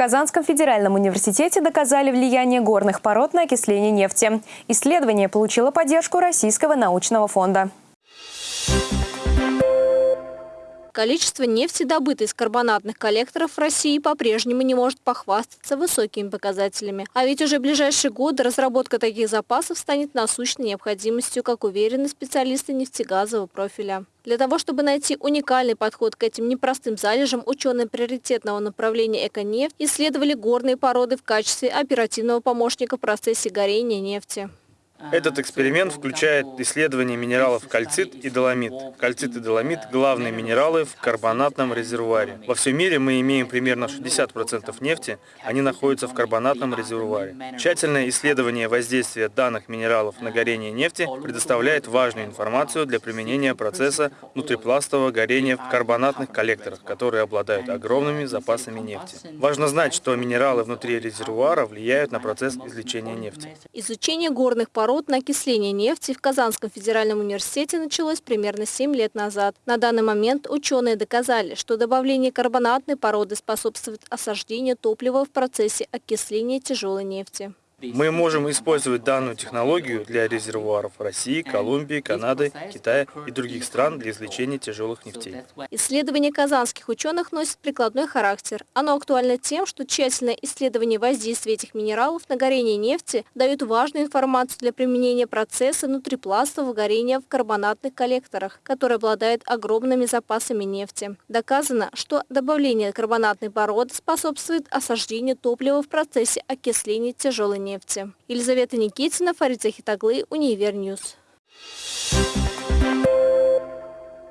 Казанском федеральном университете доказали влияние горных пород на окисление нефти. Исследование получило поддержку Российского научного фонда. Количество нефти, добытой из карбонатных коллекторов в России, по-прежнему не может похвастаться высокими показателями. А ведь уже в ближайшие годы разработка таких запасов станет насущной необходимостью, как уверены специалисты нефтегазового профиля. Для того, чтобы найти уникальный подход к этим непростым залежам, ученые приоритетного направления «Эконефть» исследовали горные породы в качестве оперативного помощника в процессе горения нефти. Этот эксперимент включает исследование минералов кальцит и доломит. Кальцит и доломит – главные минералы в карбонатном резервуаре. Во всем мире мы имеем примерно 60% нефти, они находятся в карбонатном резервуаре. Тщательное исследование воздействия данных минералов на горение нефти предоставляет важную информацию для применения процесса внутрипластового горения в карбонатных коллекторах, которые обладают огромными запасами нефти. Важно знать, что минералы внутри резервуара влияют на процесс извлечения нефти. Изучение горных пород на окисление нефти в Казанском федеральном университете началось примерно 7 лет назад. На данный момент ученые доказали, что добавление карбонатной породы способствует осаждению топлива в процессе окисления тяжелой нефти. Мы можем использовать данную технологию для резервуаров России, Колумбии, Канады, Китая и других стран для извлечения тяжелых нефтей. Исследование казанских ученых носит прикладной характер. Оно актуально тем, что тщательное исследование воздействия этих минералов на горение нефти дает важную информацию для применения процесса внутрипластового горения в карбонатных коллекторах, который обладает огромными запасами нефти. Доказано, что добавление карбонатной породы способствует осаждению топлива в процессе окисления тяжелой нефти нефти. Елизавета Никитина, Фарид Захитаглы, Универ News.